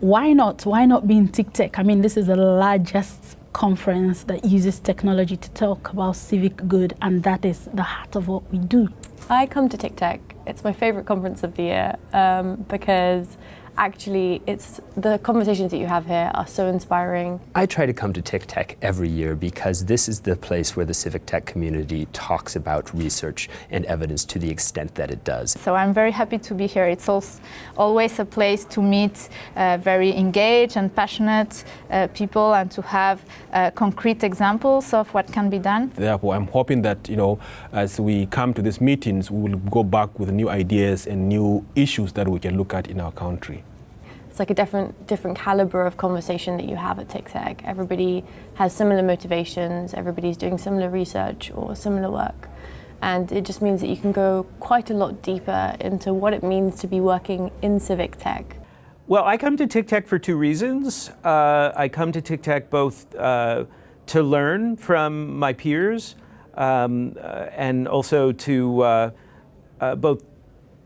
why not? Why not be in TICTeC? I mean, this is the largest conference that uses technology to talk about civic good, and that is the heart of what we do. I come to TICTeC. It's my favourite conference of the year um, because actually it's the conversations that you have here are so inspiring. I try to come to TICTeC every year because this is the place where the civic tech community talks about research and evidence to the extent that it does. So I'm very happy to be here. It's also always a place to meet uh, very engaged and passionate uh, people and to have uh, concrete examples of what can be done. Therefore, I'm hoping that, you know, as we come to these meetings, we will go back with new ideas and new issues that we can look at in our country it's like a different different caliber of conversation that you have at TICTeC. Everybody has similar motivations, everybody's doing similar research or similar work. And it just means that you can go quite a lot deeper into what it means to be working in civic tech. Well, I come to TICTeC for two reasons. Uh, I come to TICTeC both uh, to learn from my peers um, uh, and also to uh, uh, both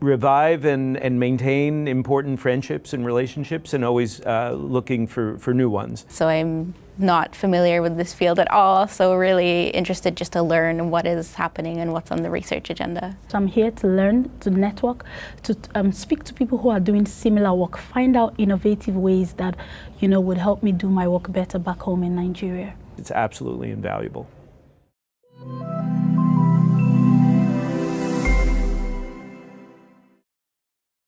revive and, and maintain important friendships and relationships and always uh, looking for, for new ones. So I'm not familiar with this field at all, so really interested just to learn what is happening and what's on the research agenda. So I'm here to learn, to network, to um, speak to people who are doing similar work, find out innovative ways that, you know, would help me do my work better back home in Nigeria. It's absolutely invaluable.